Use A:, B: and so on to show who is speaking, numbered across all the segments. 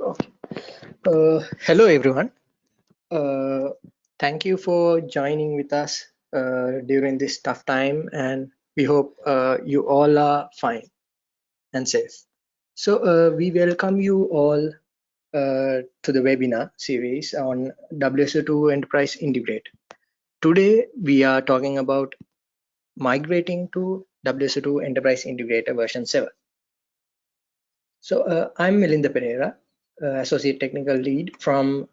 A: Uh, hello, everyone. Uh, thank you for joining with us uh, during this tough time, and we hope uh, you all are fine and safe. So uh, we welcome you all uh, to the webinar series on WSO2 Enterprise Integrate. Today, we are talking about migrating to WSO2 Enterprise Integrator version 7. So I'm Milinda Pereira, Associate Technical Lead from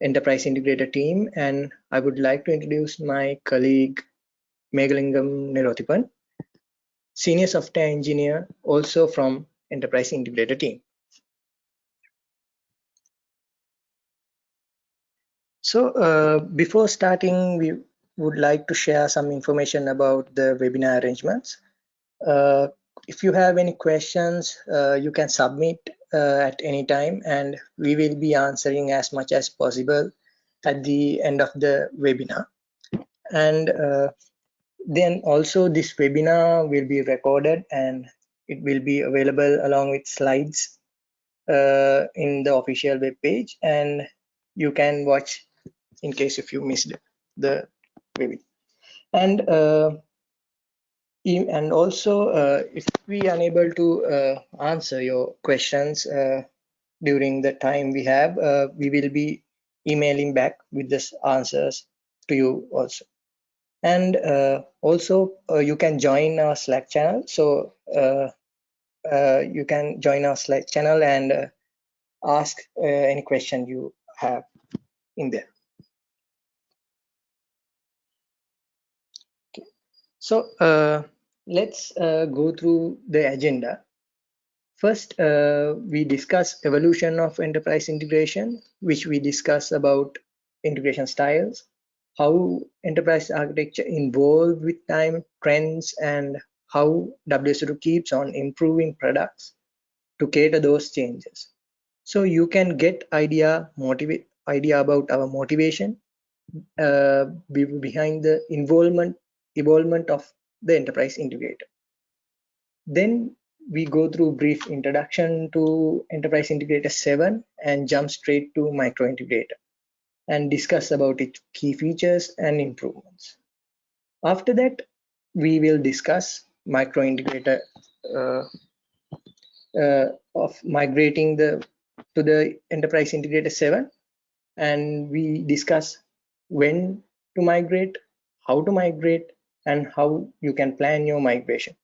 A: Enterprise Integrator team, and I would like to introduce my colleague Megalingam Nirothipan, Senior Software Engineer, also from Enterprise Integrator team. So uh, before starting, we would like to share some information about the webinar arrangements. Uh, if you have any questions, uh, you can submit uh, at any time and we will be answering as much as possible at the end of the webinar. And uh, then also this webinar will be recorded and it will be available along with slides uh, in the official web page and you can watch in case if you missed the webinar. And uh, and also uh, if we are unable to uh, answer your questions uh, during the time we have uh, we will be emailing back with the answers to you also. And uh, also uh, you can join our slack channel. So you can join our slack channel and ask any question you have in there So uh, let's uh, go through the agenda. First, uh, we discuss evolution of enterprise integration, which we discuss about integration styles, how enterprise architecture evolved with time, trends, and how WSO2 keeps on improving products to cater those changes. So you can get idea motivate idea about our motivation uh, behind the involvement involvement of the enterprise integrator. Then we go through brief introduction to enterprise integrator 7 and jump straight to micro integrator and discuss about its key features and improvements. After that, we will discuss micro integrator uh, uh, of migrating the to the enterprise integrator 7 and we discuss when to migrate, how to migrate, and how you can plan your migration.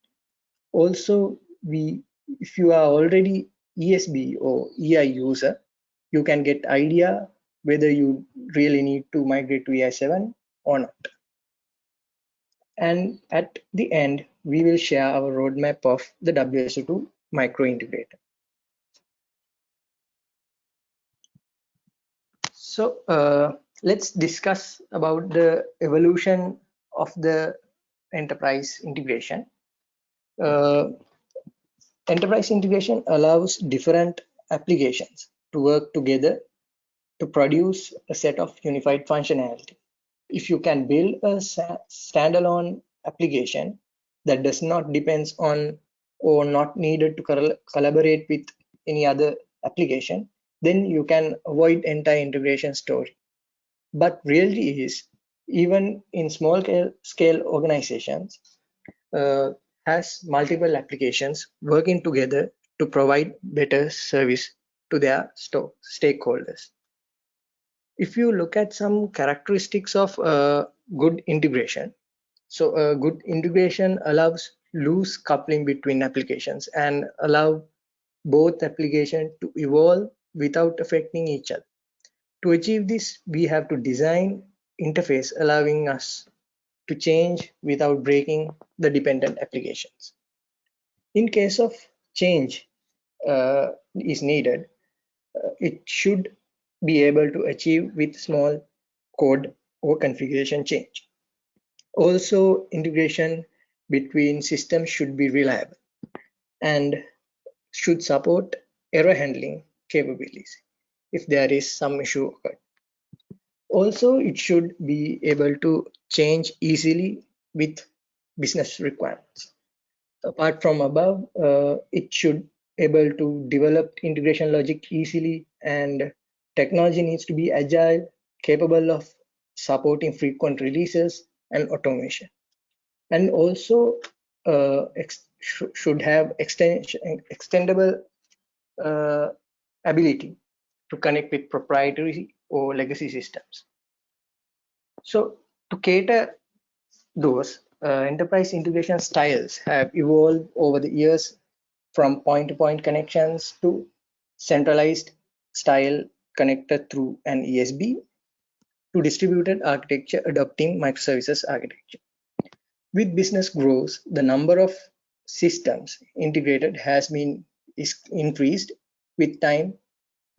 A: Also, we if you are already ESB or EI user, you can get idea whether you really need to migrate to EI7 or not. And at the end, we will share our roadmap of the WSO2 micro integrator. So uh, let's discuss about the evolution of the enterprise integration. Uh, enterprise integration allows different applications to work together to produce a set of unified functionality. If you can build a standalone application that does not depends on or not needed to collaborate with any other application, then you can avoid entire integration story. But reality is even in small scale organizations uh, has multiple applications working together to provide better service to their stakeholders. If you look at some characteristics of uh, good integration, so a good integration allows loose coupling between applications and allow both applications to evolve without affecting each other. To achieve this, we have to design interface allowing us to change without breaking the dependent applications. In case of change uh, is needed, uh, it should be able to achieve with small code or configuration change. Also, integration between systems should be reliable and should support error handling capabilities if there is some issue occurred also it should be able to change easily with business requirements apart from above uh, it should be able to develop integration logic easily and technology needs to be agile, capable of supporting frequent releases and automation. And also uh, sh should have extension, extendable uh, ability to connect with proprietary or legacy systems. So to cater those, uh, enterprise integration styles have evolved over the years from point-to-point -point connections to centralized style connected through an ESB to distributed architecture adopting microservices architecture. With business growth, the number of systems integrated has been is increased with time,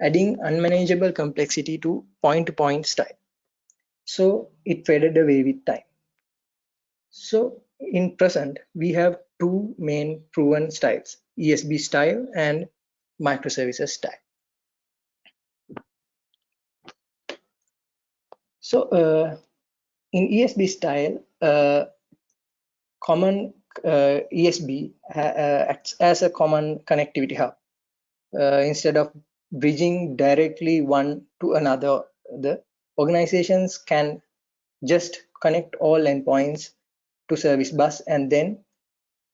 A: adding unmanageable complexity to point-to-point -point style. So it faded away with time. So in present, we have two main proven styles, ESB style and microservices style. So uh, in ESB style, uh, common uh, ESB uh, acts as a common connectivity hub. Uh, instead of bridging directly one to another, the organizations can just connect all endpoints to service bus and then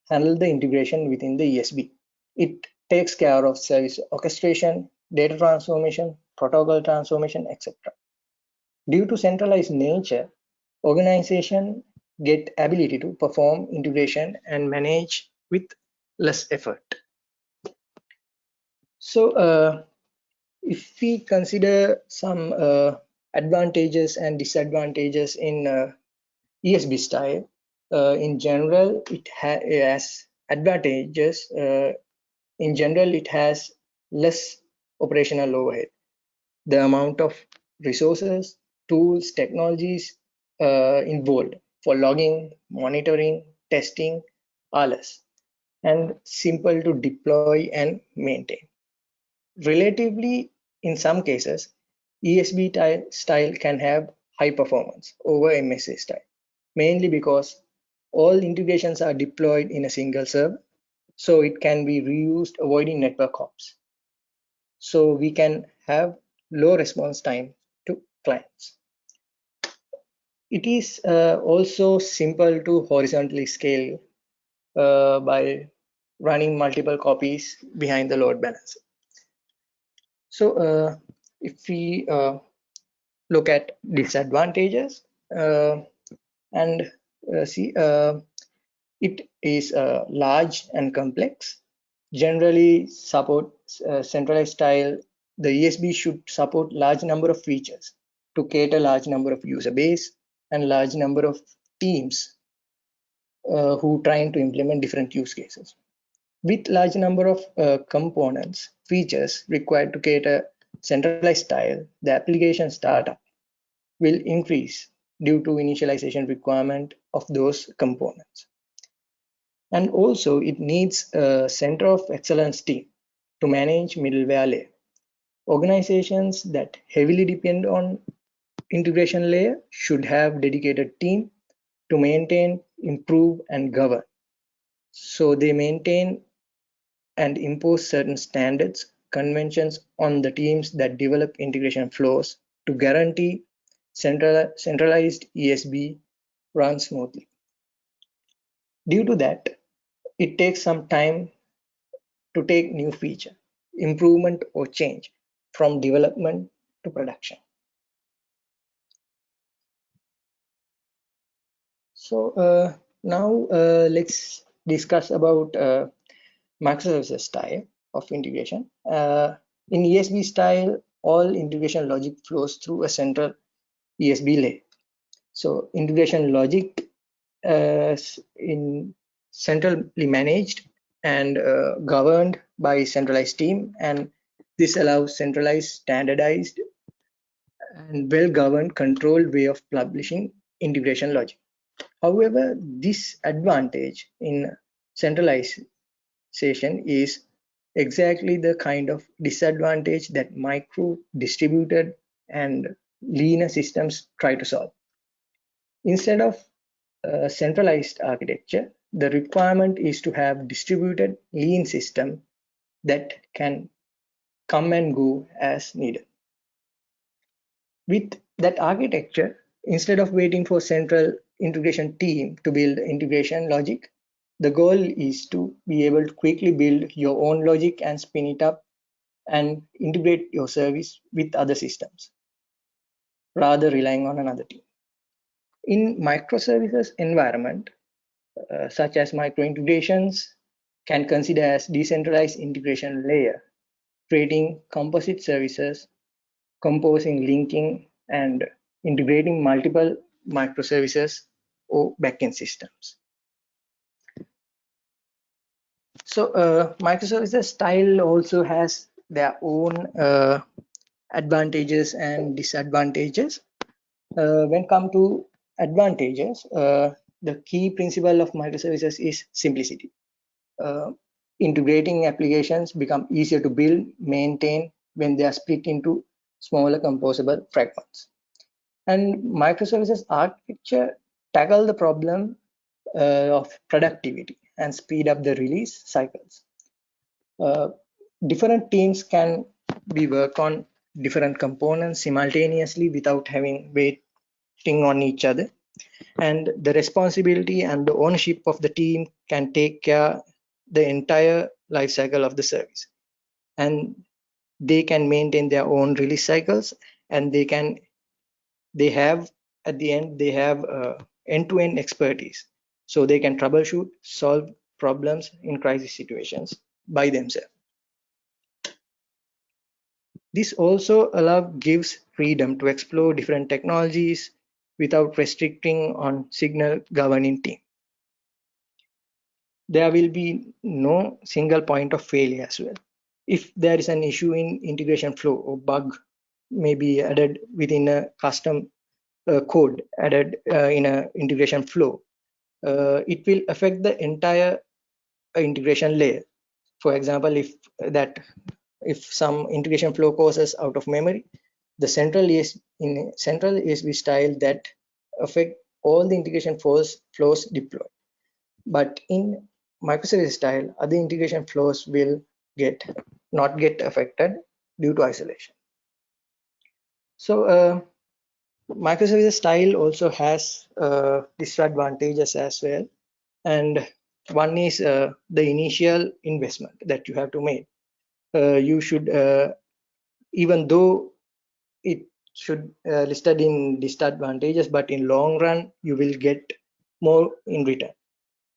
A: handle the integration within the ESB. It takes care of service orchestration, data transformation, protocol transformation, etc. Due to centralized nature, organization get ability to perform integration and manage with less effort. So uh, if we consider some uh, advantages and disadvantages in uh, ESB style, uh, in general, it has advantages. Uh, in general, it has less operational overhead. The amount of resources tools, technologies uh, involved for logging, monitoring, testing are less and simple to deploy and maintain. Relatively, in some cases, ESB style can have high performance over MSA style, mainly because all integrations are deployed in a single server, so it can be reused avoiding network hops. So we can have low response time to clients. It is uh, also simple to horizontally scale uh, by running multiple copies behind the load balancer. So uh, if we uh, look at disadvantages uh, and see it is large and complex generally support centralized style the esb should support large number of features to cater a large number of user base and large number of teams uh, who trying to implement different use cases. With large number of uh, components, features required to cater centralized style, the application startup will increase due to initialization requirement of those components. And also it needs a center of excellence team to manage middleware layer. Organizations that heavily depend on integration layer should have dedicated team to maintain, improve, and govern. So they maintain and impose certain standards, conventions on the teams that develop integration flows to guarantee central, centralized ESB runs smoothly. Due to that, it takes some time to take new feature, improvement or change from development to production. So uh, now uh, let's discuss about uh, microservices style of integration. Uh, in ESB style, all integration logic flows through a central ESB layer. So integration logic uh, in centrally managed and uh, governed by centralized team and this allows centralized standardized and well-governed controlled way of publishing integration logic However, this advantage in centralization is exactly the kind of disadvantage that micro distributed and leaner systems try to solve. Instead of a centralized architecture, the requirement is to have distributed lean system that can come and go as needed. With that architecture, instead of waiting for central integration team to build integration logic, the goal is to be able to quickly build your own logic and spin it up and integrate your service with other systems rather relying on another team. In microservices environment, uh, such as micro integrations can consider as decentralized integration layer, creating composite services, composing linking and integrating multiple microservices or backend systems. So uh, microservices style also has their own uh, advantages and disadvantages. Uh, when come to advantages, uh, the key principle of microservices is simplicity. Uh, integrating applications become easier to build, maintain when they are split into smaller composable fragments. And microservices architecture tackle the problem uh, of productivity and speed up the release cycles. Uh, different teams can be work on different components simultaneously without having waiting on each other. And the responsibility and the ownership of the team can take care the entire life cycle of the service. And they can maintain their own release cycles and they can they have at the end they have uh, end-to-end -end expertise so they can troubleshoot solve problems in crisis situations by themselves this also allow gives freedom to explore different technologies without restricting on signal governing team. There will be no single point of failure as well. If there is an issue in integration flow or bug may be added within a custom uh, code added uh, in a integration flow, it will affect the entire uh, integration layer. For example, if that if some integration flow causes out of memory, the central is in central ESB style that affect all the integration flows flows deployed. But in microservice style, other integration flows will get not get affected due to isolation. So uh, microservice style also has uh, disadvantages as well. And one is uh, the initial investment that you have to make uh, you should uh, even though it should uh, listed in disadvantages but in long run you will get more in return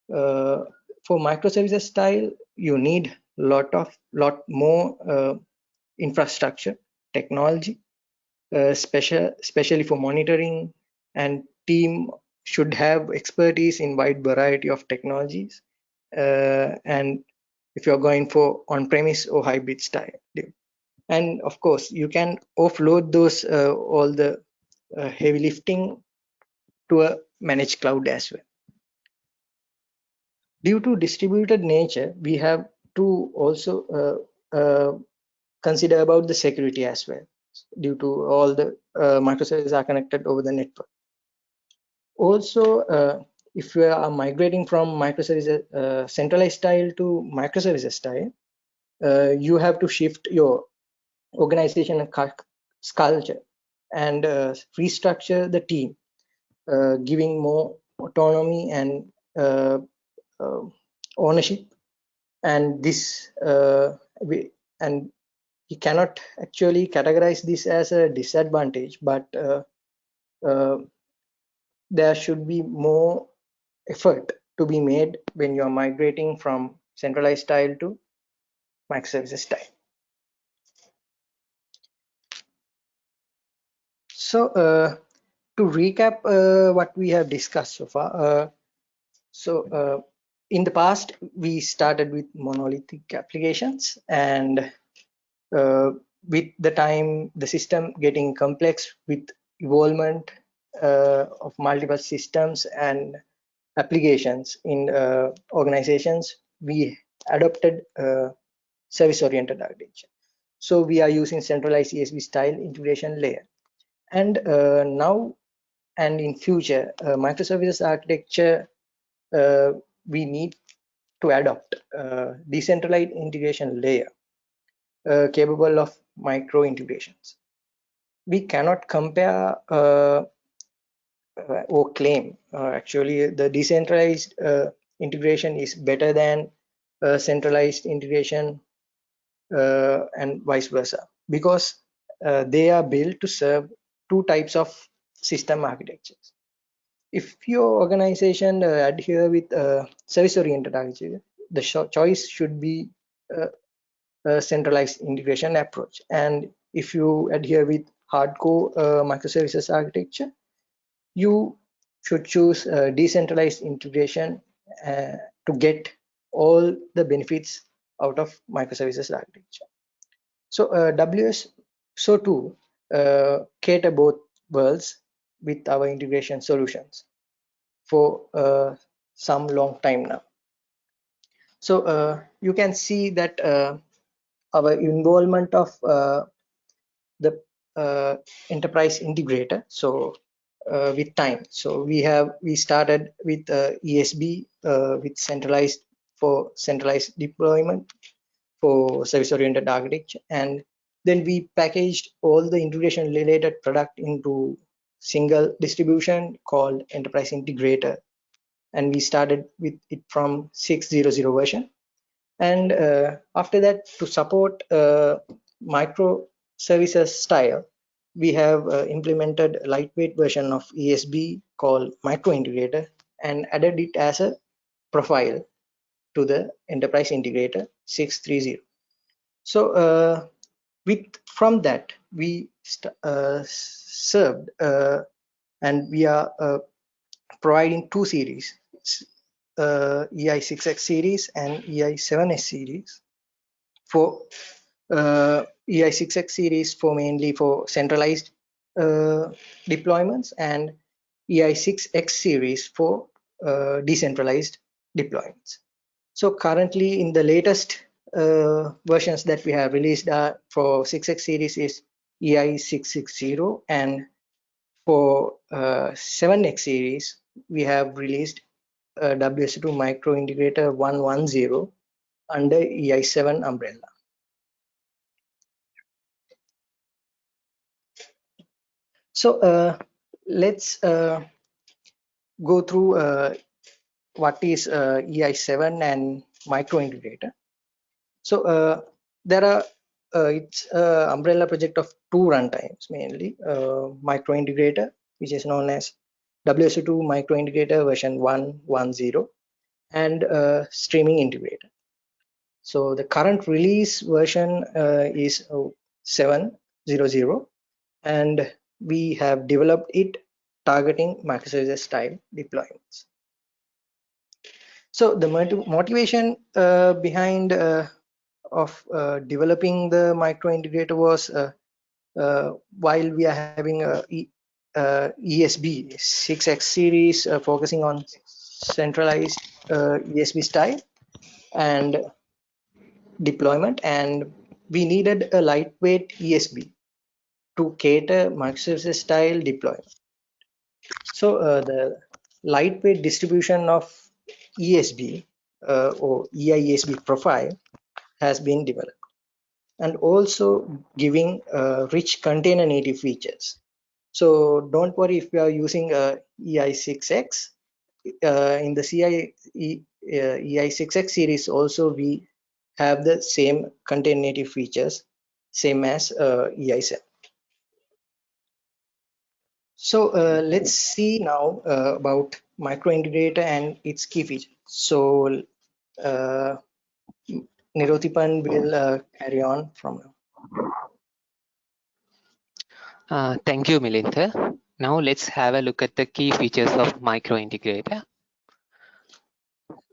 A: for microservices style you need lot of lot more uh, infrastructure technology uh, special especially for monitoring and team should have expertise in wide variety of technologies uh, and if you're going for on-premise or hybrid style. And of course you can offload those uh, all the uh, heavy lifting to a managed cloud as well. Due to distributed nature we have to also uh, uh consider about the security as well due to all the uh, microservices are connected over the network also uh, if you are migrating from microservices uh, centralized style to microservices style, you have to shift your organization culture and uh, restructure the team, uh, giving more autonomy and uh, ownership. And this we, and you cannot actually categorize this as a disadvantage, but there should be more effort to be made when you're migrating from centralized style to microservices style. So uh, to recap uh, what we have discussed so far, uh, so uh, in the past we started with monolithic applications and uh, with the time the system getting complex with involvement uh, of multiple systems and applications in uh, organizations, we adopted uh, service-oriented architecture. So we are using centralized ESB style integration layer. And uh, now and in future, uh, microservices architecture, we need to adopt decentralized integration layer uh, capable of micro integrations. We cannot compare uh, uh, or claim uh, actually the decentralized uh, integration is better than centralized integration and vice versa because they are built to serve two types of system architectures if your organization adhere with uh, service oriented architecture the choice should be uh, centralized integration approach and if you adhere with hardcore microservices architecture you should choose decentralized integration uh, to get all the benefits out of microservices architecture. So uh, WS so too uh, cater both worlds with our integration solutions for uh, some long time now. So uh, you can see that uh, our involvement of the enterprise integrator. So uh, with time. So we have we started with uh, ESB uh, with centralized for centralized deployment for service-oriented architecture, and then we packaged all the integration related product into single distribution called Enterprise Integrator, and we started with it from 6.0.0 version. And uh, after that, to support uh, microservices style, we have uh, implemented a lightweight version of ESB called Micro Integrator and added it as a profile to the Enterprise Integrator 630. So uh, with from that we uh, served uh, and we are uh, providing two series uh, EI6X series and EI7X series for uh, EI6X series for mainly for centralized uh, deployments and EI6X series for uh, decentralized deployments. So currently in the latest uh, versions that we have released uh, for 6X series is EI660 and for 7X uh, series we have released WSO2 micro integrator 110 under EI7 umbrella. So uh, let's uh, go through uh, what is uh, EI7 and micro integrator. So uh, there are uh, it's umbrella project of two runtimes mainly micro integrator which is known as WSO2 micro integrator version 110 and streaming integrator. So the current release version is 7.0.0 and we have developed it targeting microservices style deployments. So the motivation uh, behind uh, of uh, developing the micro integrator was uh, uh, while we are having a ESB 6X series uh, focusing on centralized ESB style and deployment and we needed a lightweight ESB to cater microservices style deployment. So uh, the lightweight distribution of ESB uh, or EIESB profile has been developed and also giving uh, rich container native features. So don't worry if you are using uh, EI6X. Uh, in the CI e, uh, EI6X series also we have the same container native features same as uh, EI7. So uh, let's see now uh, about micro integrator and its key features. So uh, Nirotipan will carry on from now.
B: Uh, thank you, Milinda. Now let's have a look at the key features of micro integrator.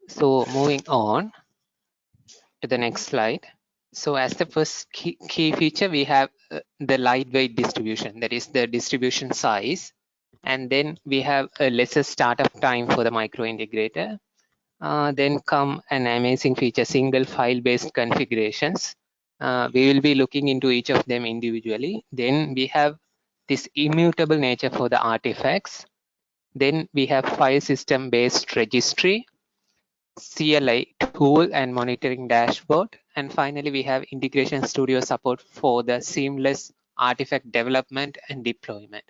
B: So moving on to the next slide. So as the first key, key feature, we have uh, the lightweight distribution, that is the distribution size. And then we have a lesser startup time for the micro integrator. Uh, then come an amazing feature, single file-based configurations. Uh, we will be looking into each of them individually. Then we have this immutable nature for the artifacts. Then we have file system based registry CLI tool and monitoring dashboard. And finally, we have Integration Studio support for the seamless artifact development and deployment.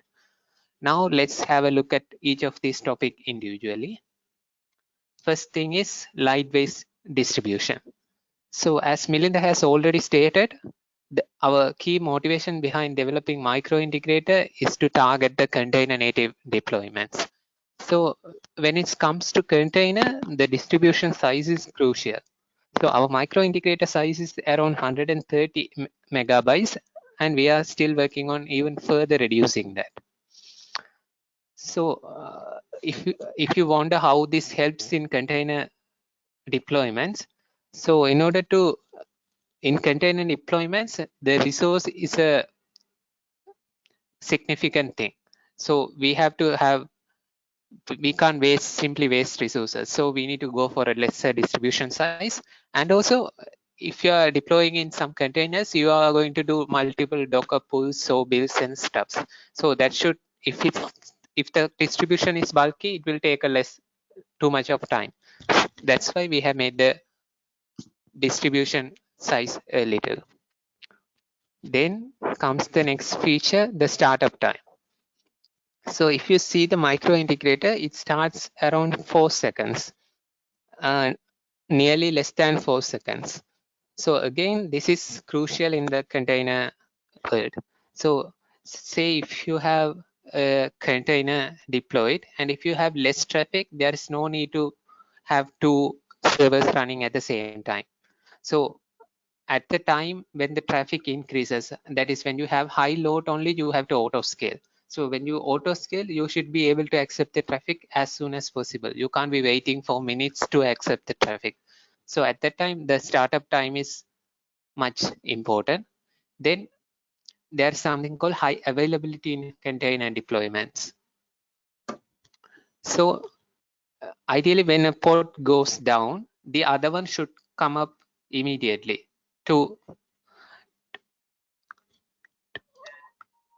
B: Now let's have a look at each of these topic individually. First thing is light-based distribution. So as Milinda has already stated, the, our key motivation behind developing micro integrator is to target the container native deployments. So when it comes to container, the distribution size is crucial. So our micro integrator size is around 130 megabytes, and we are still working on even further reducing that. So uh, if you, if you wonder how this helps in container deployments, so in order to in container deployments, the resource is a significant thing. So we have to have we can't waste simply waste resources. So we need to go for a lesser distribution size. And also if you are deploying in some containers you are going to do multiple docker pulls so builds and stuffs. So that should if it's if the distribution is bulky it will take a less too much of time. That's why we have made the distribution size a little then comes the next feature the startup time so if you see the micro integrator, it starts around four seconds, uh, nearly less than four seconds. So again, this is crucial in the container world. So say if you have a container deployed and if you have less traffic, there is no need to have two servers running at the same time. So at the time when the traffic increases, that is when you have high load only, you have to auto scale. So when you auto scale, you should be able to accept the traffic as soon as possible. You can't be waiting for minutes to accept the traffic. So at that time, the startup time is much important. Then there's something called high availability in container deployments. So uh, ideally, when a port goes down, the other one should come up immediately to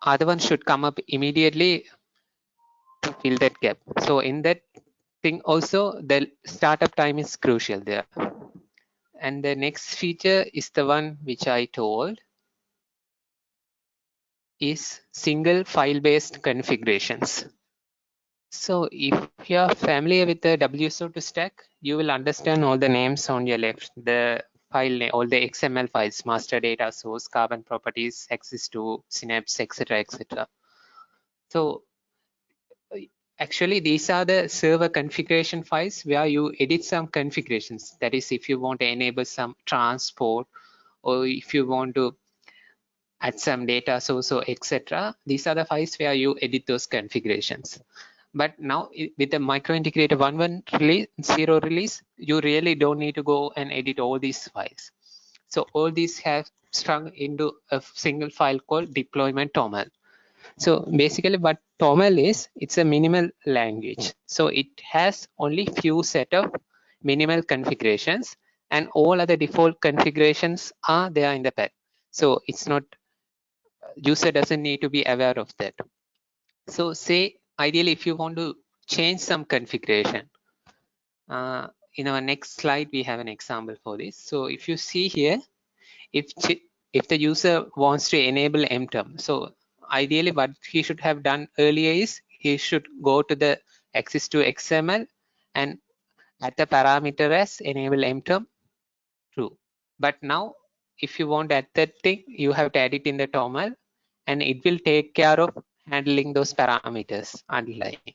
B: other one should come up immediately to fill that gap. So in that thing also the startup time is crucial there. And the next feature is the one which I told is single file based configurations. So if you're familiar with the WSO2 stack, you will understand all the names on your left. The file all the XML files, master data source, carbon properties, axis2 Synapse, etc., etc. So actually these are the server configuration files where you edit some configurations. That is, if you want to enable some transport or if you want to add some data source or etc. These are the files where you edit those configurations but now with the micro integrator 1.1 release 0 release you really don't need to go and edit all these files. So all these have strung into a single file called deployment toml. So basically what toml is it's a minimal language. So it has only few set of minimal configurations and all other default configurations are there in the pack so it's not uh, user doesn't need to be aware of that. So say ideally if you want to change some configuration uh, in our next slide we have an example for this. So if you see here if if the user wants to enable MTOM so ideally what he should have done earlier is he should go to the axis2 xml and add the parameter as enable MTOM true. But now if you want that thing you have to add it in the toml and it will take care of handling those parameters underlying.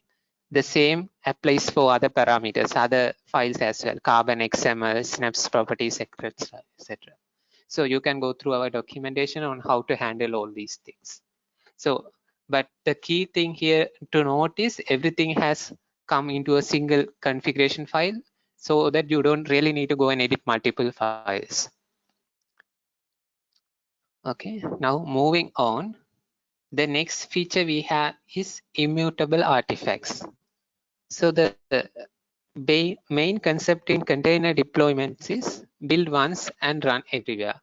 B: The same applies for other parameters, other files as well, carbon, XML, synapse properties, etc. etc. So you can go through our documentation on how to handle all these things. So, but the key thing here to note is everything has come into a single configuration file so that you don't really need to go and edit multiple files. Okay, now moving on the next feature we have is immutable artifacts. So the, the main concept in container deployments is build once and run everywhere.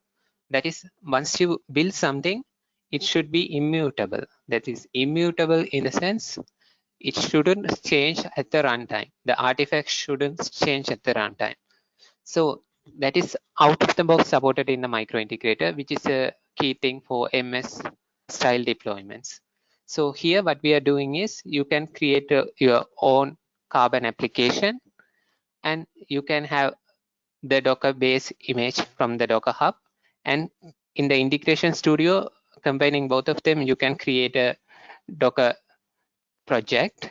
B: That is, once you build something, it should be immutable. That is immutable in the sense it shouldn't change at the runtime. The artifact shouldn't change at the runtime. So that is out of the box supported in the micro integrator, which is a key thing for MS style deployments. So here what we are doing is you can create a, your own Carbon application and you can have the Docker base image from the Docker Hub. And in the integration studio, combining both of them, you can create a Docker project.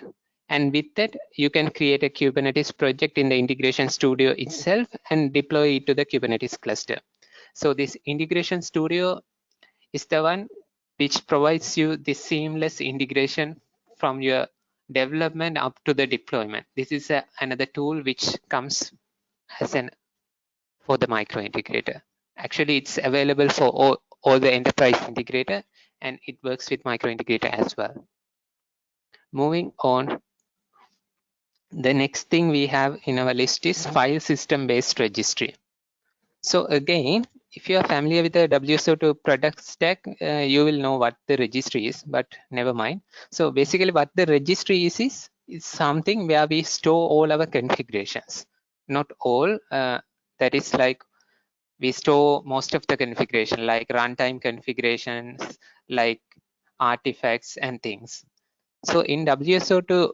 B: And with that, you can create a Kubernetes project in the integration studio itself and deploy it to the Kubernetes cluster. So this integration studio is the one which provides you the seamless integration from your development up to the deployment. This is a, another tool which comes as an for the micro integrator. Actually, it's available for all, all the enterprise integrator and it works with micro integrator as well. Moving on, the next thing we have in our list is file system based registry. So again, if you are familiar with the WSO2 product stack, uh, you will know what the registry is, but never mind. So basically what the registry is, is, is something where we store all our configurations. Not all, uh, that is like we store most of the configuration like runtime configurations, like artifacts and things. So in WSO2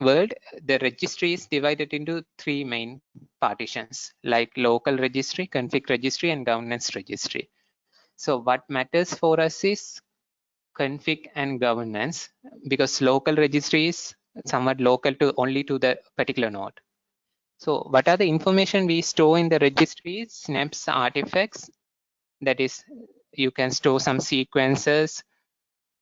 B: world, the registry is divided into three main partitions like local registry, config registry, and governance registry. So what matters for us is config and governance because local registry is somewhat local to only to the particular node. So what are the information we store in the registries, synapse, artifacts? That is, you can store some sequences,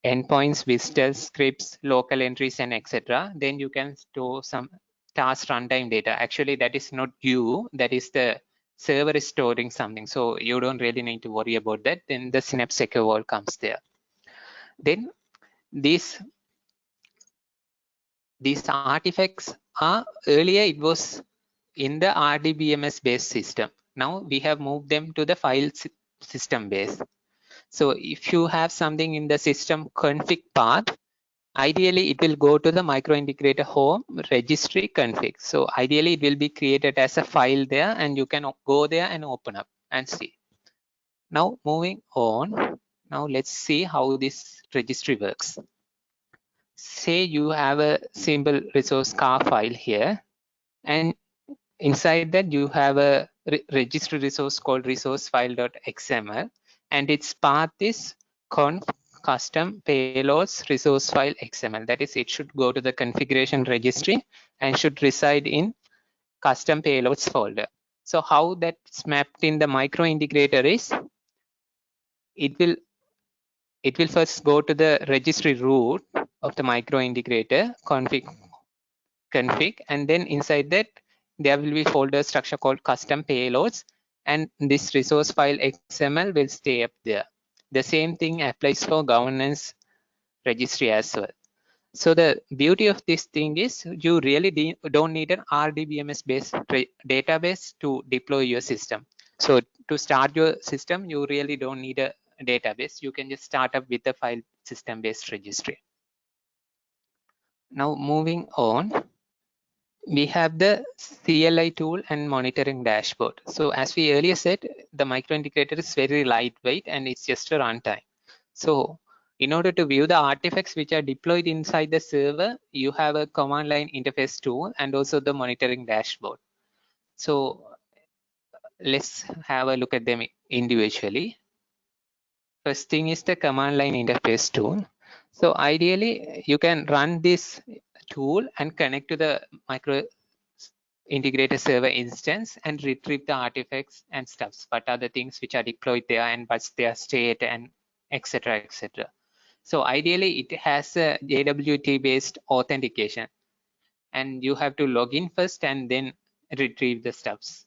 B: endpoints, visitors, scripts, local entries, and etc. Then you can store some task runtime data. Actually, that is not you, that is the server is storing something. So you don't really need to worry about that. Then the Synapse Secure Vault comes there. Then these these artifacts are earlier it was in the RDBMS based system. Now we have moved them to the file system base. So if you have something in the system config path, ideally it will go to the micro integrator home registry config. So ideally it will be created as a file there and you can go there and open up and see. Now moving on, now let's see how this registry works. Say you have a simple resource car file here and inside that you have a re registry resource called resource file.xml and its path is conf custom payloads resource file xml that is it should go to the configuration registry and should reside in custom payloads folder. So how that's mapped in the micro integrator is it will it will first go to the registry root of the micro integrator config config and then inside that there will be folder structure called custom payloads and this resource file XML will stay up there. The same thing applies for governance registry as well. So the beauty of this thing is you really don't need an RDBMS based database to deploy your system. So to start your system, you really don't need a database. You can just start up with a file system based registry. Now moving on, we have the CLI tool and monitoring dashboard. So as we earlier said, the micro integrator is very lightweight and it's just a runtime. So in order to view the artifacts which are deployed inside the server, you have a command line interface tool and also the monitoring dashboard. So let's have a look at them individually. First thing is the command line interface tool. So ideally, you can run this tool and connect to the micro integrator server instance and retrieve the artifacts and stuffs. What are the things which are deployed there and what's their state and etc. etc. So ideally, it has a JWT based authentication and you have to log in first and then retrieve the stuffs.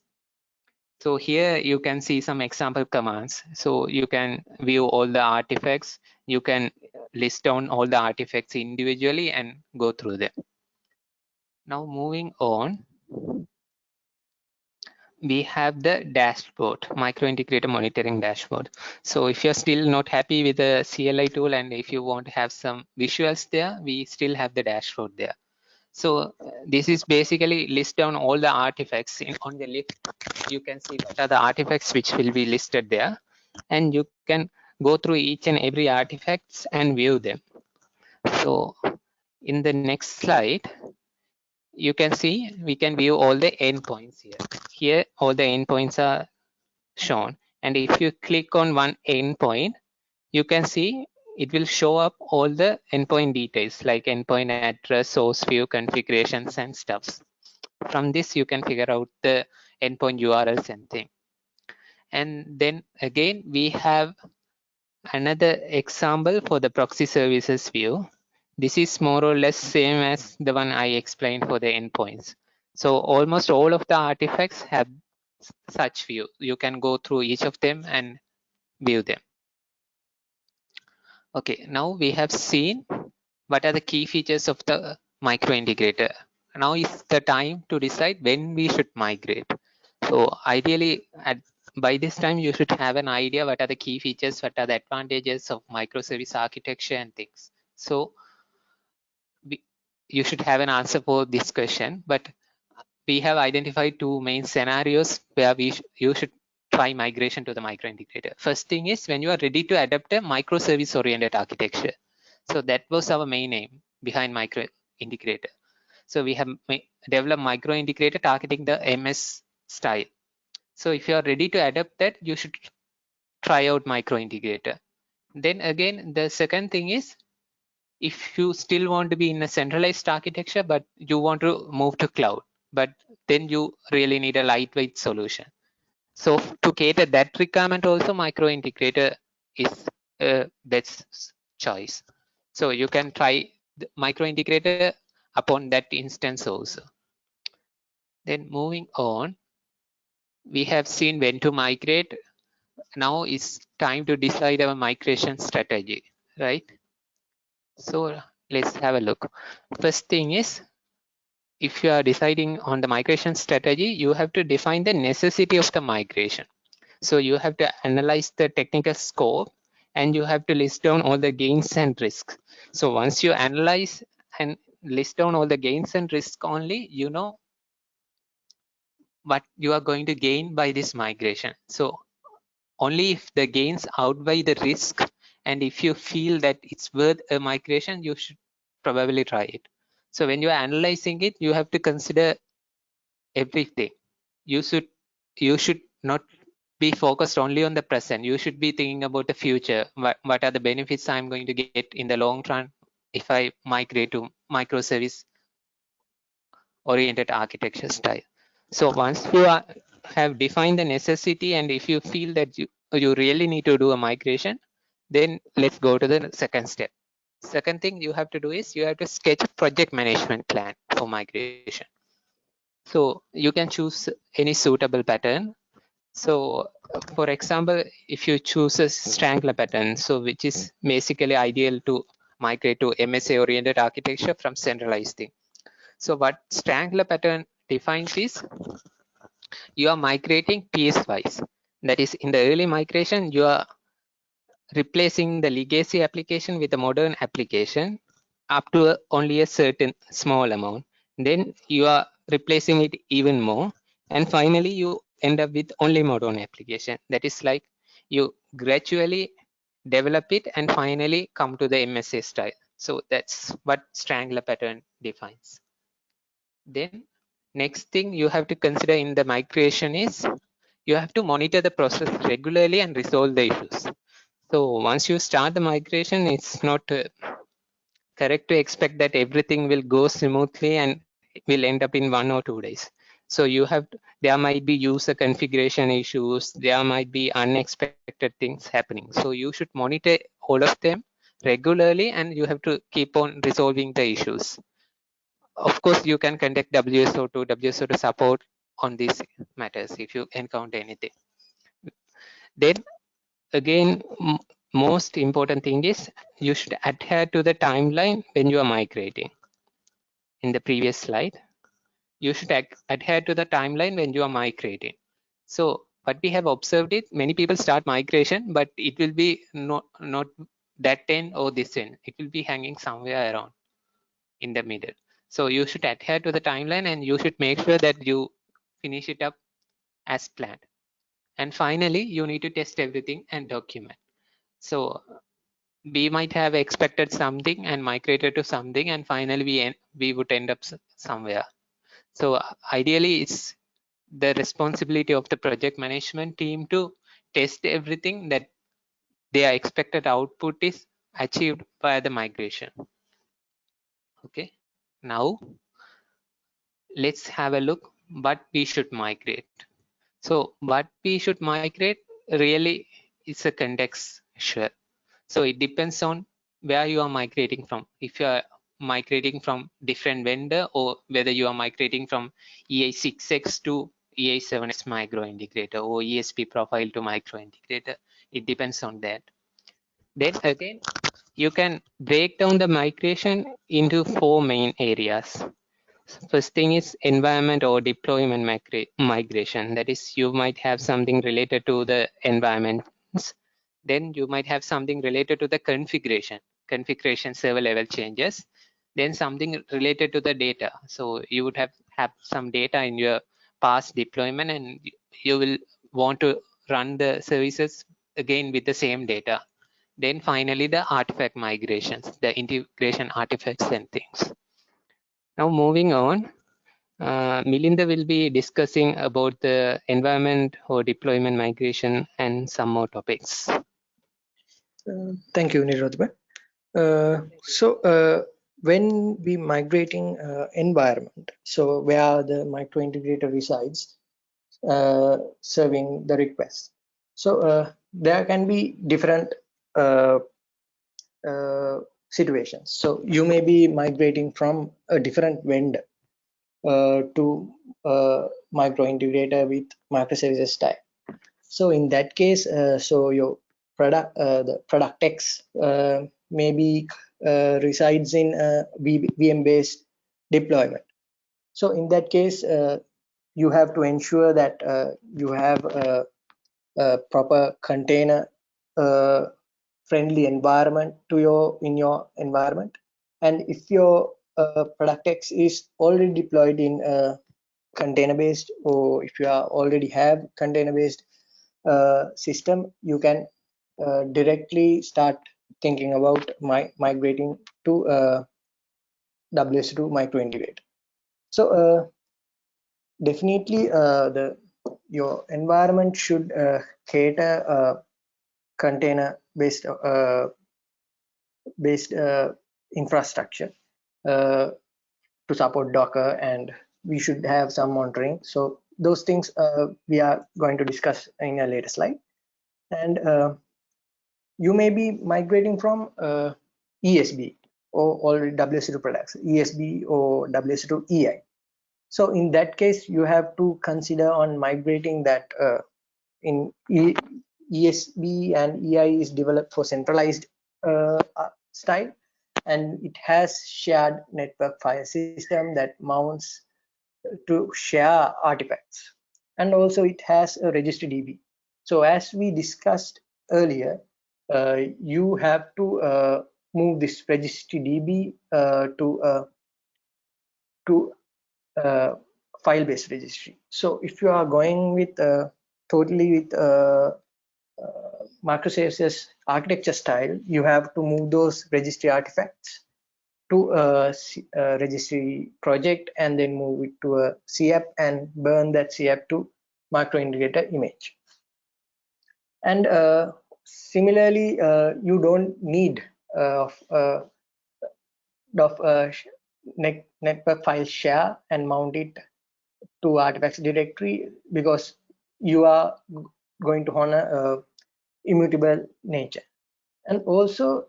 B: So here you can see some example commands. So you can view all the artifacts. You can list down all the artifacts individually and go through them. Now moving on, we have the dashboard, micro integrator monitoring dashboard. So if you're still not happy with the CLI tool and if you want to have some visuals there, we still have the dashboard there. So uh, this is basically list down all the artifacts in, on the list. You can see what are the artifacts which will be listed there and you can go through each and every artifacts and view them. So in the next slide, you can see we can view all the endpoints here. Here, all the endpoints are shown. And if you click on one endpoint, you can see it will show up all the endpoint details like endpoint address, source view, configurations and stuffs. From this, you can figure out the endpoint URLs and thing. And then again, we have another example for the proxy services view. This is more or less same as the one I explained for the endpoints. So almost all of the artifacts have such view. You can go through each of them and view them. Okay, now we have seen what are the key features of the micro integrator. Now is the time to decide when we should migrate. So ideally at by this time you should have an idea what are the key features, what are the advantages of microservice architecture and things. So we, you should have an answer for this question, but we have identified two main scenarios where we sh you should try migration to the micro integrator. First thing is when you are ready to adopt a microservice oriented architecture. So that was our main aim behind micro integrator. So we have developed micro integrator targeting the MS style. So if you are ready to adopt that, you should try out micro integrator. Then again, the second thing is if you still want to be in a centralized architecture, but you want to move to cloud, but then you really need a lightweight solution. So to cater that requirement also micro integrator is uh, a best choice. So you can try the micro integrator upon that instance also. Then moving on, we have seen when to migrate. Now it's time to decide our migration strategy, right? So let's have a look. First thing is, if you are deciding on the migration strategy, you have to define the necessity of the migration. So you have to analyze the technical scope and you have to list down all the gains and risks. So once you analyze and list down all the gains and risks only, you know what you are going to gain by this migration. So only if the gains outweigh the risk and if you feel that it's worth a migration, you should probably try it. So when you are analyzing it, you have to consider everything. You should you should not be focused only on the present. You should be thinking about the future. What, what are the benefits I'm going to get in the long run if I migrate to microservice oriented architecture style. So once you are, have defined the necessity and if you feel that you, you really need to do a migration, then let's go to the second step. Second thing you have to do is you have to sketch a project management plan for migration. So you can choose any suitable pattern. So for example, if you choose a strangler pattern, so which is basically ideal to migrate to MSA oriented architecture from centralized thing. So what strangler pattern defines is you are migrating piecewise. That is in the early migration, you are replacing the legacy application with a modern application up to only a certain small amount. Then you are replacing it even more. And finally, you end up with only modern application. That is like you gradually develop it and finally come to the MSA style. So that's what strangler pattern defines. Then Next thing you have to consider in the migration is you have to monitor the process regularly and resolve the issues. So once you start the migration, it's not uh, correct to expect that everything will go smoothly and will end up in one or two days. So you have, there might be user configuration issues, there might be unexpected things happening. So you should monitor all of them regularly and you have to keep on resolving the issues of course you can contact WSO2, WSO2 support on these matters if you encounter anything. Then again, most important thing is you should adhere to the timeline when you are migrating. In the previous slide, you should adhere to the timeline when you are migrating. So what we have observed is many people start migration, but it will be not not that end or this end. It will be hanging somewhere around in the middle. So you should adhere to the timeline and you should make sure that you finish it up as planned. And finally, you need to test everything and document. So we might have expected something and migrated to something and finally we, en we would end up somewhere. So ideally it's the responsibility of the project management team to test everything that their expected output is achieved by the migration. Okay, now let's have a look what we should migrate. So what we should migrate really is a context sure. So it depends on where you are migrating from. If you are migrating from different vendor or whether you are migrating from EI6X to EI7X micro integrator or ESB profile to micro integrator. It depends on that. Then again, you can break down the migration into four main areas. First thing is environment or deployment migra migration. That is, you might have something related to the environments. Then you might have something related to the configuration, configuration server level changes. Then something related to the data. So you would have have some data in your past deployment and you will want to run the services again with the same data. Then finally the artifact migrations, the integration artifacts and things. Now moving on, uh, Milinda will be discussing about the environment or deployment migration and some more topics. Uh,
A: thank you, Nirodhba. Uh, so uh, when we migrating uh, environment, so where the micro integrator resides, uh, serving the request. So there can be different situations. So you may be migrating from a different vendor uh, to micro integrator with microservices style. So in that case, so your product, the product X maybe uh, resides in a VM based deployment. So in that case, uh, you have to ensure that uh, you have a, a proper container friendly environment to your in your environment. And if your product X is already deployed in a container based or if you are already have container based uh, system you can uh, directly start thinking about my migrating to uh, WSO2 micro integrate. So uh, definitely uh, the your environment should uh, cater uh, container based uh, based uh, infrastructure to support Docker and we should have some monitoring. So those things we are going to discuss in a later slide. And you may be migrating from uh, ESB or already WSO2 products, ESB or WSO2 EI. So in that case, you have to consider on migrating that uh, in ESB and EI is developed for centralized uh, uh, style and it has shared network file system that mounts to share artifacts and also it has a registry DB. So as we discussed earlier, uh, you have to uh, move this registry DB uh, to to file-based registry. So if you are going with totally with microservices architecture style, you have to move those registry artifacts to a, a, registry project and then move it to a CAP and burn that CAP to micro integrator image. And uh, similarly uh, you don't need uh, uh, of uh, net, network file share and mount it to artifacts directory because you are going to honor uh, immutable nature. And also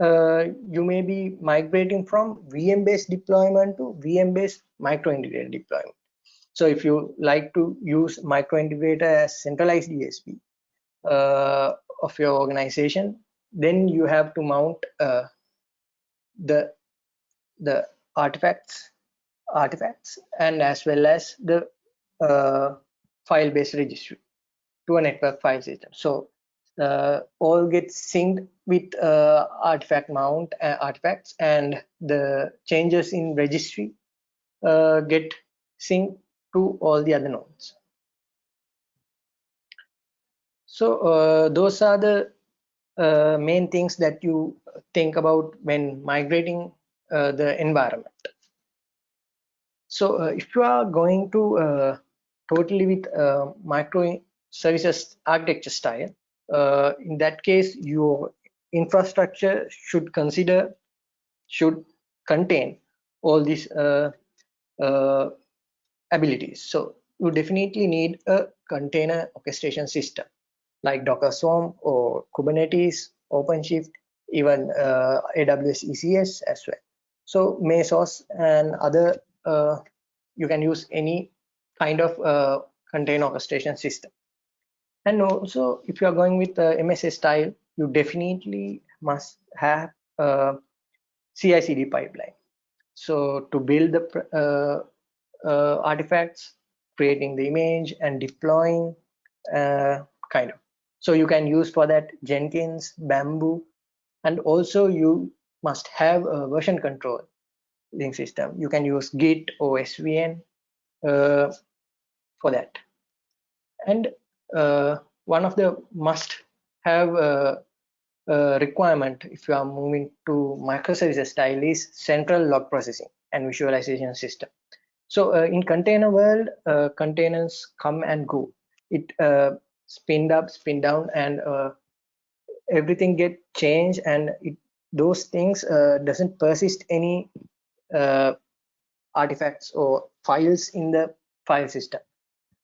A: uh, you may be migrating from VM based deployment to VM based micro integrated deployment. So if you like to use micro integrator as centralized ESB uh, of your organization then you have to mount uh, the the artifacts artifacts and as well as the uh, file-based registry to a network file system. So uh, all gets synced with uh, artifact mount uh, artifacts and the changes in registry uh, get synced to all the other nodes. So uh, those are the uh, main things that you think about when migrating the environment. So if you are going to totally with microservices architecture style, uh, in that case your infrastructure should consider should contain all these uh, uh, abilities. So you definitely need a container orchestration system like docker swarm or kubernetes openshift even uh, aws ecs as well. So mesos and other uh, you can use any kind of uh, container orchestration system and also if you are going with the msa style you definitely must have a ci-cd pipeline. So to build the uh, uh, artifacts creating the image and deploying uh, kind of. So you can use for that jenkins bamboo and also you must have a version control link system. You can use git or svn uh, for that. And one of the must have uh, uh, requirement if you are moving to microservices style is central log processing and visualization system. So uh, in container world, uh, containers come and go. It uh, spin up, spin down, and uh, everything get changed, and it, those things doesn't persist any artifacts or files in the file system.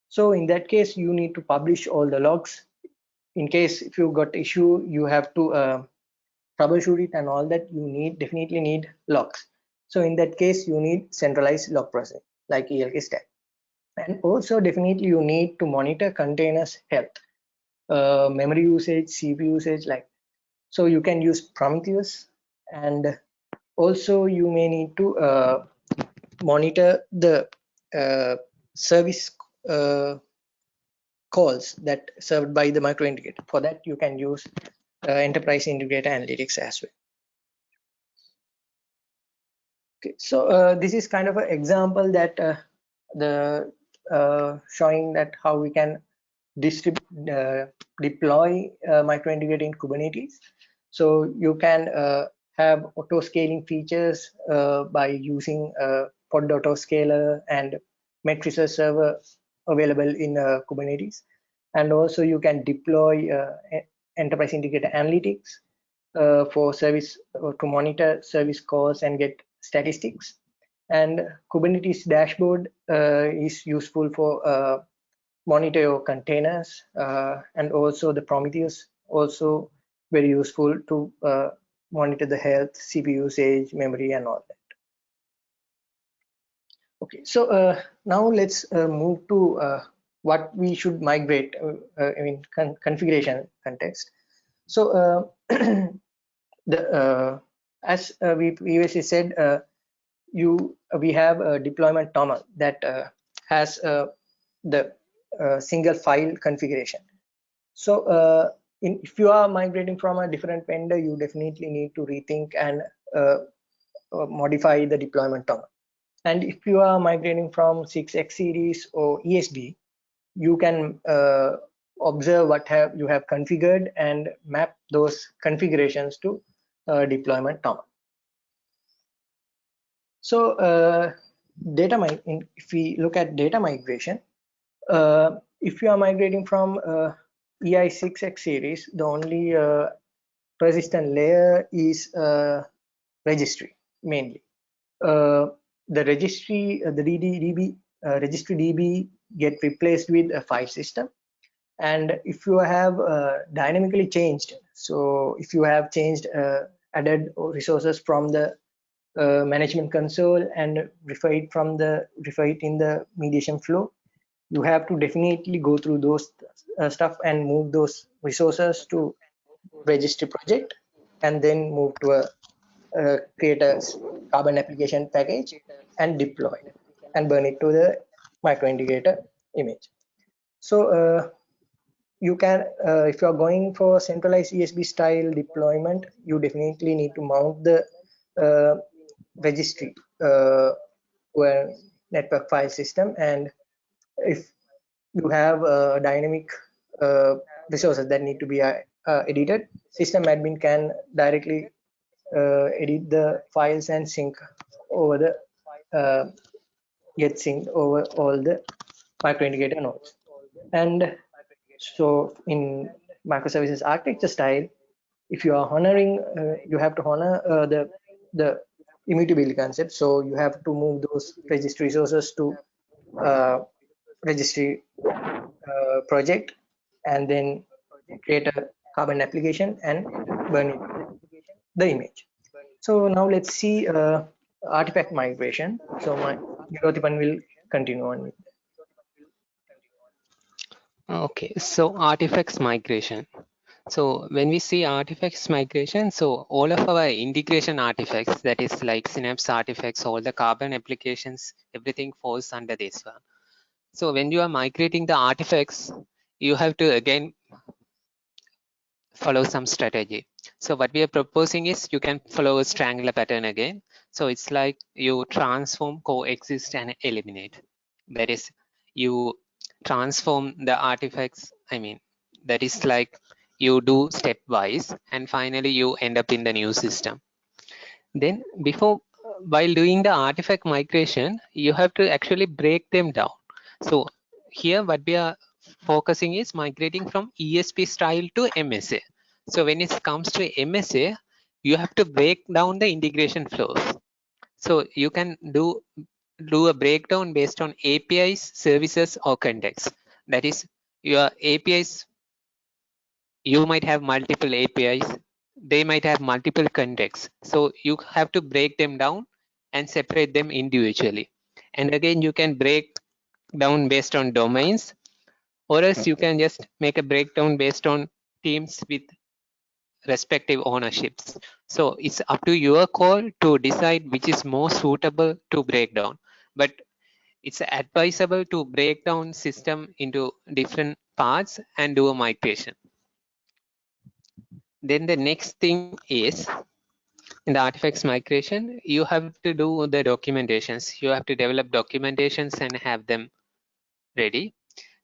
A: So in that case, you need to publish all the logs. In case if you got issue, you have to uh, troubleshoot it and all that. You need definitely need logs. So in that case, you need centralized log processing like ELK stack. And also definitely you need to monitor containers health, uh, memory usage, CPU usage, like so you can use Prometheus and also you may need to uh, monitor the uh, service uh, calls that served by the micro integrator. For that, you can use uh, enterprise integrator analytics as well. Okay, so uh, this is kind of an example that uh, the uh, showing that how we can distribute uh, deploy micro integrator in Kubernetes. So you can have auto scaling features by using pod autoscaler and metrics server available in uh, Kubernetes. And also you can deploy uh, enterprise integrator analytics uh, for service to monitor service calls and get statistics. And Kubernetes dashboard is useful for monitor your containers and also the Prometheus also very useful to monitor the health, CPU usage, memory, and all that. Okay, so uh, now let's uh, move to uh, what we should migrate uh, uh, I mean con configuration context. So uh, the as we previously said, you we have a deployment toml that has the single file configuration. So in, if you are migrating from a different vendor, you definitely need to rethink and modify the deployment toml and if you are migrating from 6x series or ESB, you can uh, observe what have you have configured and map those configurations to uh, deployment toml. So uh, data if we look at data migration, uh, if you are migrating from uh, EI6X series, the only uh, persistent layer is registry mainly the registry, uh, the DB, uh, registry DB get replaced with a file system. And if you have uh, dynamically changed, so if you have changed, added resources from the uh, management console and refer it from the refer it in the mediation flow, you have to definitely go through those uh, stuff and move those resources to registry project and then move to a uh, create a carbon application package and deploy it and burn it to the micro integrator image. So uh, you can, uh, if you are going for centralized ESB style deployment, you definitely need to mount the uh, registry uh, to a network file system. And if you have uh, dynamic uh, resources that need to be edited, system admin can directly edit the files and sync over the uh, get synced over all the micro integrator nodes. And so in microservices architecture style, if you are honoring, uh, you have to honor uh, the the immutability concept. So you have to move those registry resources to uh, registry uh, project and then create a carbon application and burn it, the image. So now let's see uh, artifact migration. So my Nirotipan will continue on
B: Okay, so artifacts migration. So when we see artifacts migration, so all of our integration artifacts, that is like Synapse artifacts, all the carbon applications, everything falls under this one. So when you are migrating the artifacts, you have to again follow some strategy. So what we are proposing is you can follow a strangler pattern again. So it's like you transform, coexist and eliminate. That is you transform the artifacts. I mean, that is like you do stepwise and finally you end up in the new system. Then before, while doing the artifact migration, you have to actually break them down. So here what we are focusing is migrating from ESB style to MSA. So when it comes to MSA, you have to break down the integration flows. So you can do do a breakdown based on APIs, services, or context. That is, your APIs, you might have multiple APIs, they might have multiple contexts. So you have to break them down and separate them individually. And again, you can break down based on domains, or else you can just make a breakdown based on teams with respective ownerships. So it's up to your call to decide which is more suitable to break down but it's advisable to break down system into different parts and do a migration. Then the next thing is in the artifacts migration, you have to do the documentations. You have to develop documentations and have them ready.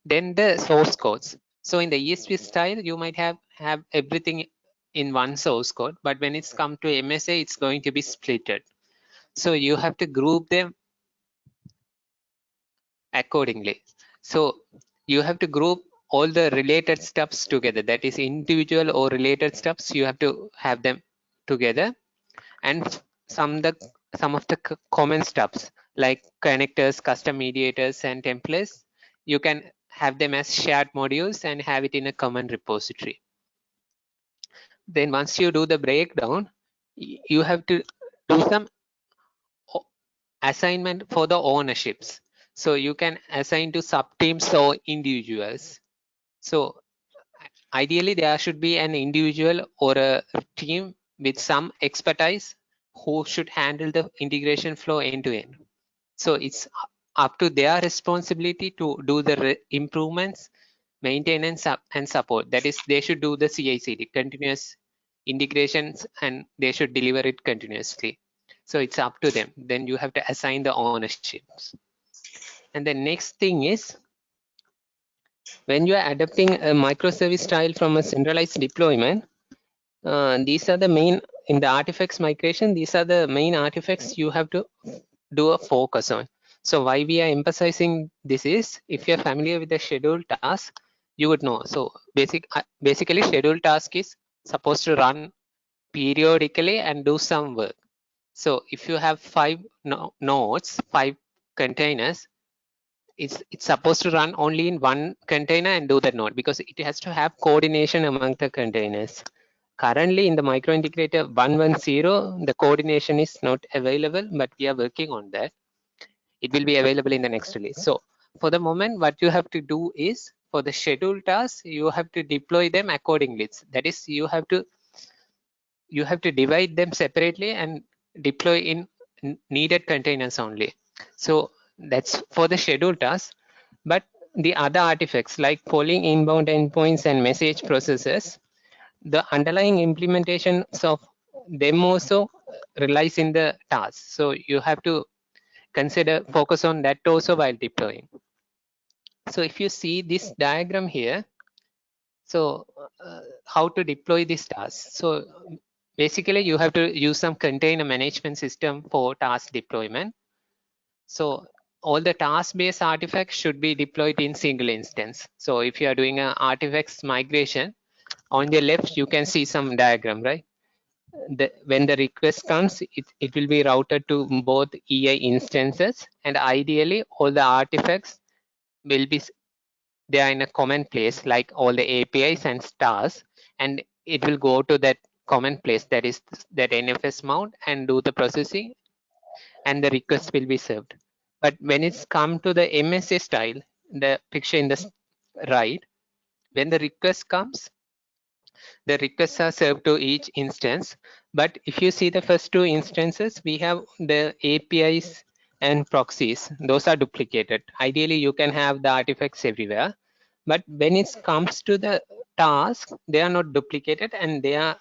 B: Then the source codes. So in the ESB style, you might have have everything in one source code, but when it's come to MSA, it's going to be splitted. So you have to group them accordingly. So you have to group all the related stuffs together. That is individual or related stuffs. You have to have them together, and some the some of the common stuffs like connectors, custom mediators, and templates. You can have them as shared modules and have it in a common repository. Then once you do the breakdown, you have to do some assignment for the ownerships so you can assign to sub teams or individuals. So ideally there should be an individual or a team with some expertise who should handle the integration flow end to end. So it's up to their responsibility to do the improvements, maintenance and support. That is, they should do the CI/CD, continuous integrations, and they should deliver it continuously. So it's up to them. Then you have to assign the ownerships. And the next thing is when you are adopting a microservice style from a centralized deployment, uh, these are the main in the artifacts migration. These are the main artifacts you have to do a focus on. So why we are emphasizing this is if you're familiar with the scheduled task, you would know. So basic uh, basically scheduled task is supposed to run periodically and do some work. So if you have five no nodes, five containers, it's it's supposed to run only in one container and do that node because it has to have coordination among the containers currently in the micro integrator 110 the coordination is not available but we are working on that it will be available in the next release so for the moment what you have to do is for the scheduled tasks you have to deploy them accordingly that is you have to you have to divide them separately and deploy in needed containers only so that's for the scheduled tasks but the other artifacts like polling inbound endpoints and message processes, the underlying implementations of them also relies in the task. So you have to consider focus on that also while deploying. So if you see this diagram here, so uh, how to deploy this task? So basically you have to use some container management system for task deployment. So all the task-based artifacts should be deployed in single instance. So if you are doing an artifacts migration, on the left you can see some diagram, right? The, when the request comes, it, it will be routed to both EI instances and ideally all the artifacts will be they are in a common place like all the APIs and stars and it will go to that common place that is that NFS mount and do the processing and the request will be served. But when it's come to the MSA style, the picture in the right, when the request comes, the requests are served to each instance. But if you see the first two instances, we have the APIs and proxies. Those are duplicated. Ideally, you can have the artifacts everywhere. But when it comes to the task, they are not duplicated and they are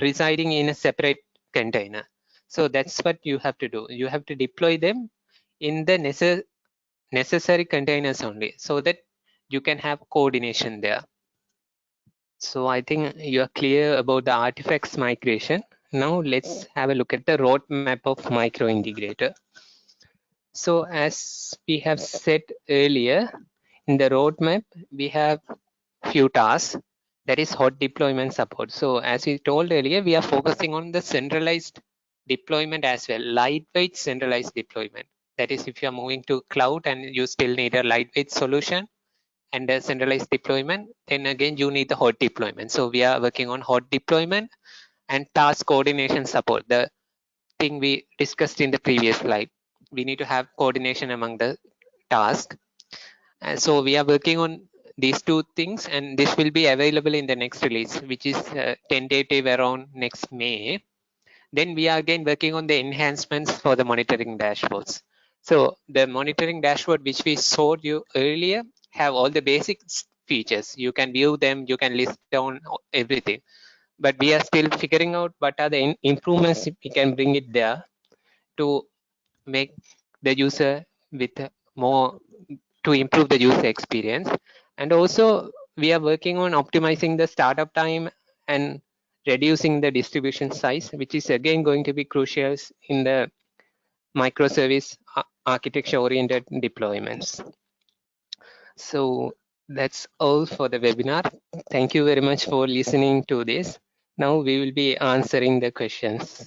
B: residing in a separate container. So that's what you have to do. You have to deploy them in the necess necessary containers only so that you can have coordination there. So I think you are clear about the artifacts migration. Now let's have a look at the roadmap of micro integrator. So as we have said earlier, in the roadmap, we have few tasks that is hot deployment support. So as we told earlier, we are focusing on the centralized deployment as well, lightweight centralized deployment. That is if you are moving to cloud and you still need a lightweight solution and a centralized deployment, then again you need the hot deployment. So we are working on hot deployment and task coordination support. The thing we discussed in the previous slide. We need to have coordination among the task. And so we are working on these two things and this will be available in the next release, which is uh, tentative around next May. Then we are again working on the enhancements for the monitoring dashboards. So the monitoring dashboard, which we showed you earlier, have all the basic features. You can view them, you can list down everything. But we are still figuring out what are the improvements we can bring it there to make the user with more to improve the user experience. And also we are working on optimizing the startup time and reducing the distribution size, which is again going to be crucial in the microservice architecture oriented deployments. So that's all for the webinar. Thank you very much for listening to this. Now we will be answering the questions.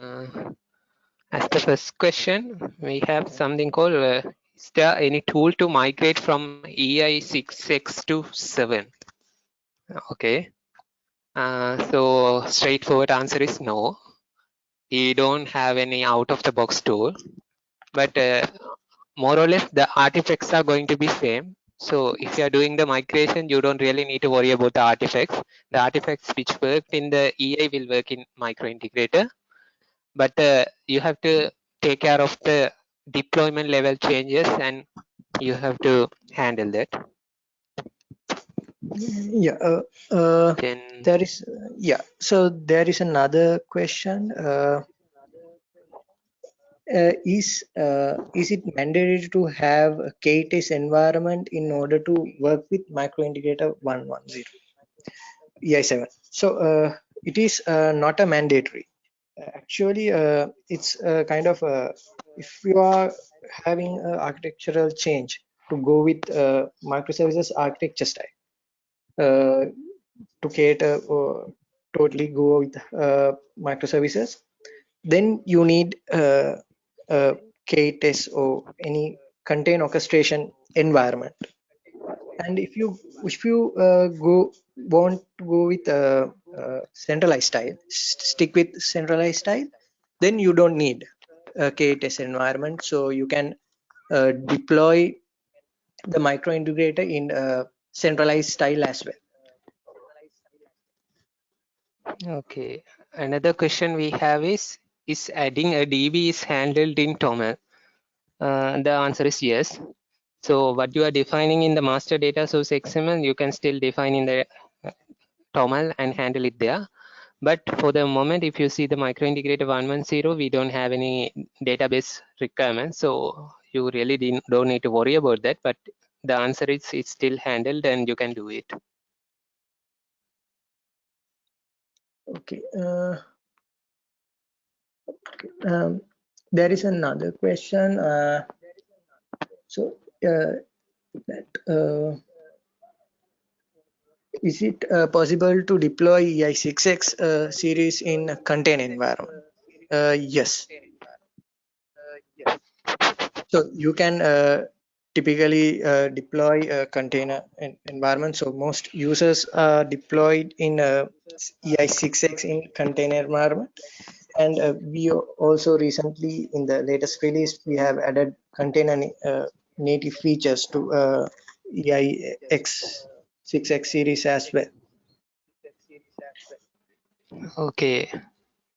B: Uh, as the first question, we have something called, uh, is there any tool to migrate from EI6X to 7? Okay. Uh, so straightforward answer is no. We don't have any out of the box tool, but uh, more or less the artifacts are going to be same. So if you are doing the migration, you don't really need to worry about the artifacts. The artifacts which worked in the EI will work in micro integrator but uh, you have to take care of the deployment level changes and you have to handle that.
A: Yeah uh, uh,
B: then
A: there is yeah so there is another question uh, uh, is uh, is it mandatory to have a K8s environment in order to work with micro integrator 110 EI7 so uh, it is uh, not a mandatory actually uh, it's uh, kind of uh, if you are having an architectural change to go with uh, microservices architecture style to cater or totally go with microservices then you need uh, K8s or any contain orchestration environment. And if you if you go want to go with a centralized style stick with centralized style then you don't need a K8s environment so you can uh, deploy the micro integrator in a centralized style as well
B: okay another question we have is is adding a DB is handled in TOML? Uh, the answer is yes. So what you are defining in the master data source XML, you can still define in the uh, TOML and handle it there. But for the moment, if you see the micro integrator 110, we don't have any database requirements. So you really don't need to worry about that. But the answer is it's still handled and you can do it.
A: Okay. Uh, um, there is another question. Uh, so uh, that uh, is it uh, possible to deploy EI6X uh, series in container environment? Uh, yes. So you can uh, typically uh, deploy a container en- environment. So most users are deployed in a EI6X in container environment. And uh, we also recently, in the latest release, we have added container native features to EIX 6X series as well.
B: Okay,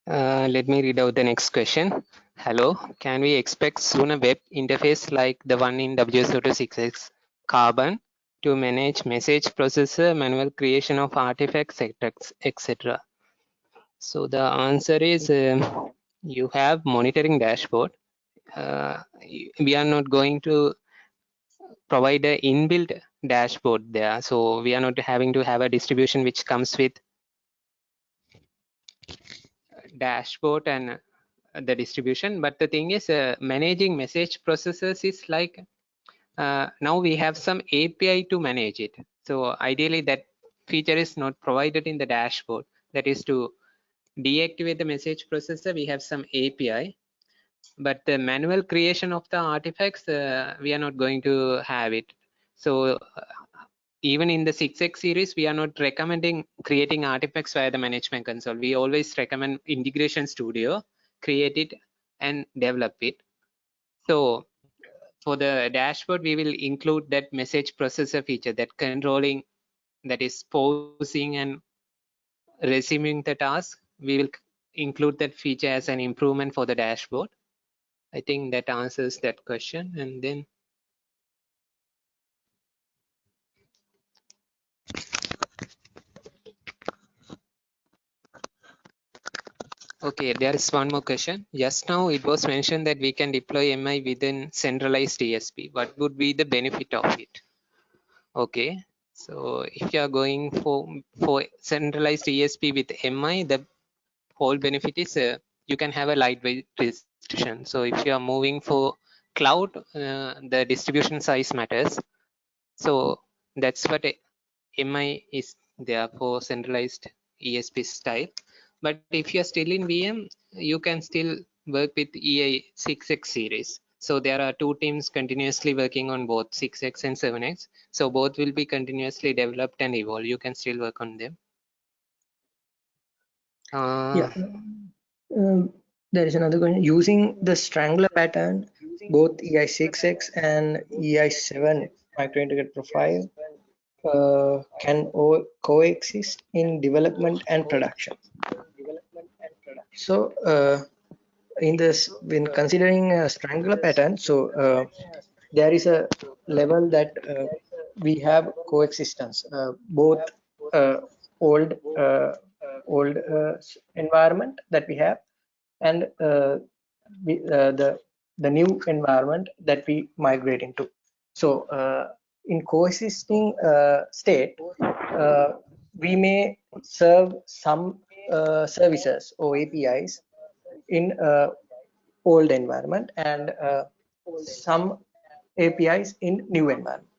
B: uh, let me read out the next question. Hello, can we expect soon a web interface like the one in WSO2 Carbon to manage message processor, manual creation of artifacts, etc. So the answer is um, you have monitoring dashboard. Uh, we are not going to provide a inbuilt dashboard there. So we are not having to have a distribution which comes with dashboard and the distribution. But the thing is uh, managing message processors is like uh, now we have some API to manage it. So ideally that feature is not provided in the dashboard. That is to deactivate the message processor, we have some API. But the manual creation of the artifacts, uh, we are not going to have it. So even in the 6x series, we are not recommending creating artifacts via the management console. We always recommend integration studio, create it and develop it. So for the dashboard, we will include that message processor feature, that controlling, that is pausing and resuming the task. We will include that feature as an improvement for the dashboard. I think that answers that question. And then Okay, there is one more question. Just now it was mentioned that we can deploy MI within centralized ESB. What would be the benefit of it? Okay, so if you are going for for centralized ESB with MI, the whole benefit is uh, you can have a lightweight distribution. So if you are moving for cloud, uh, the distribution size matters. So that's what MI is there for centralized ESB style. But if you're still in VM, you can still work with EI6X series. So there are two teams continuously working on both 6X and 7X. So both will be continuously developed and evolve. You can still work on them. Uh,
A: yeah. Um, there is another question. Using the strangler pattern, both EI6X and EI7 microintegrated profile uh, can coexist in development and production. So uh, in this, when considering a strangler pattern, so uh, there is a level that uh, we have coexistence, uh, both uh, old uh, old environment that we have and we, the the new environment that we migrate into. So in coexisting state, we may serve some uh, services or APIs in uh, old environment and uh, some APIs in new environment.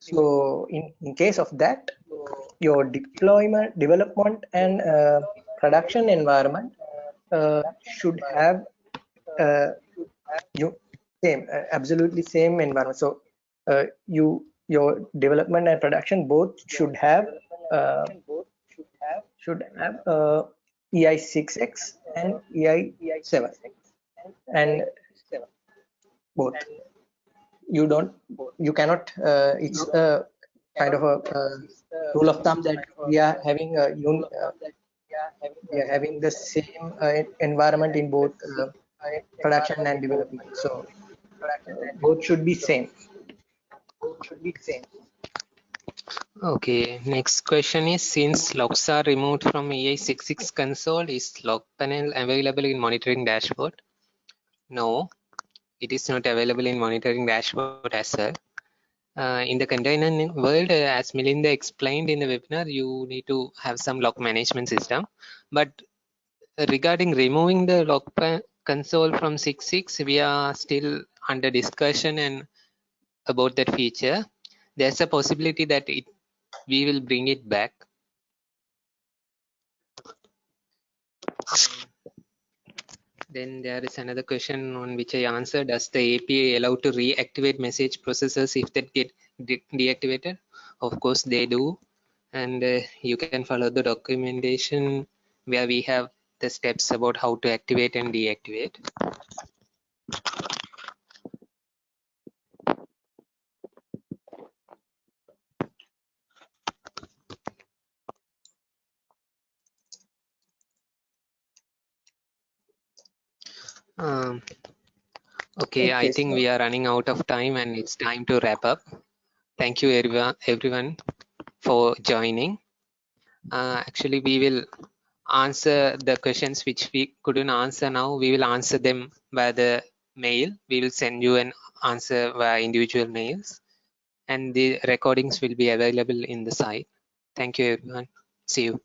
A: So in, in case of that, your deployment, development and uh, production environment uh, should have uh, you same absolutely same environment. So you your development and production both should have should have uh, EI6X and EI7 and both. You don't, you cannot, uh, it's a kind of a uh, rule of thumb that we are having a un, uh, we are having the same uh, environment in both uh, production and development. So both should be same. Both should be same.
B: Okay, next question is since logs are removed from EI66 console, is log panel available in monitoring dashboard? No, it is not available in monitoring dashboard as well. Uh, in the container world, uh, as Milinda explained in the webinar, you need to have some log management system. But regarding removing the log console from 6.6, we are still under discussion and about that feature. There's a possibility that it we will bring it back. Then there is another question on which I answered. Does the API allow to reactivate message processors if they get de deactivated? Of course they do. And uh, you can follow the documentation where we have the steps about how to activate and deactivate. Um, okay, I think
A: so-
B: we are running out of time and it's time to wrap up. Thank you everyone, everyone for joining. Uh, actually, we will answer the questions which we couldn't answer now. We will answer them by the mail. We will send you an answer via individual mails and the recordings will be available in the site. Thank you everyone. See you.